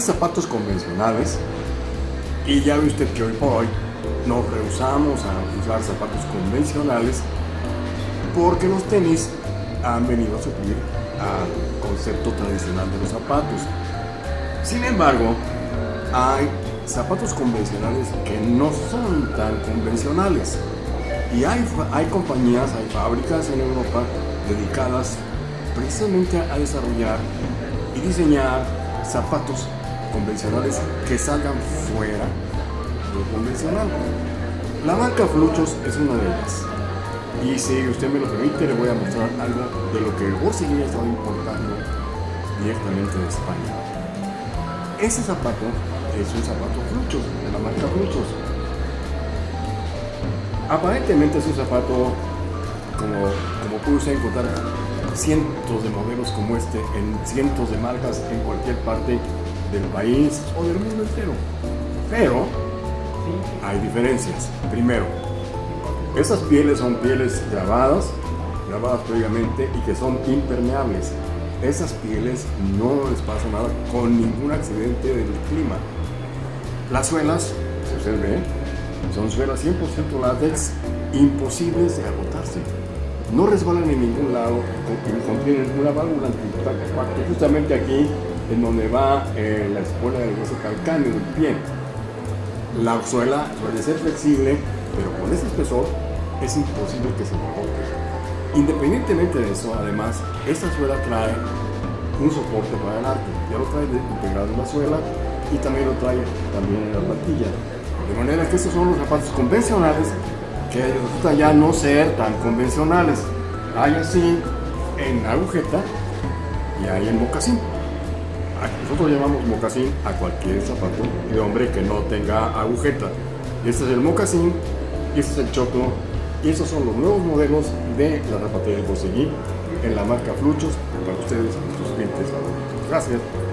Zapatos convencionales y ya ve usted que hoy por hoy nos rehusamos a usar zapatos convencionales porque los tenis han venido a suplir al concepto tradicional de los zapatos. Sin embargo, hay zapatos convencionales que no son tan convencionales. Y hay, hay compañías, hay fábricas en Europa dedicadas precisamente a desarrollar y diseñar zapatos convencionales que salgan fuera de lo convencional. La marca Fluchos es una de ellas. Y si usted me lo permite, le voy a mostrar algo de lo que Bossini ha estado importando directamente de España. Ese zapato es un zapato Fluchos, de la marca Fluchos. Aparentemente es un zapato, como, como puede usted encontrar cientos de modelos como este en cientos de marcas en cualquier parte del país o del mundo entero. Pero hay diferencias. Primero, esas pieles son pieles grabadas, grabadas previamente y que son impermeables. Esas pieles no les pasa nada con ningún accidente del clima. Las suelas, si usted ve, son suelas 100% látex, imposibles de agotarse. No resbalan en ningún lado, contienen una válvula antipacto justamente aquí en donde va eh, la espuela del hueso calcáneo del pie. La suela suele ser flexible, pero con ese espesor es imposible que se agote. Independientemente de eso, además, esta suela trae un soporte para el arco. Ya lo trae integrado en la suela y también lo trae también en la plantilla. De manera que estos son los zapatos convencionales que resulta ya no ser tan convencionales. Hay así en agujeta y hay en mocasín. Nosotros llamamos mocasín a cualquier zapato de hombre que no tenga agujeta. Este es el mocasín este es el choclo y estos son los nuevos modelos de la zapatería de Conseguí en la marca Fluchos para ustedes, nuestros clientes. Gracias.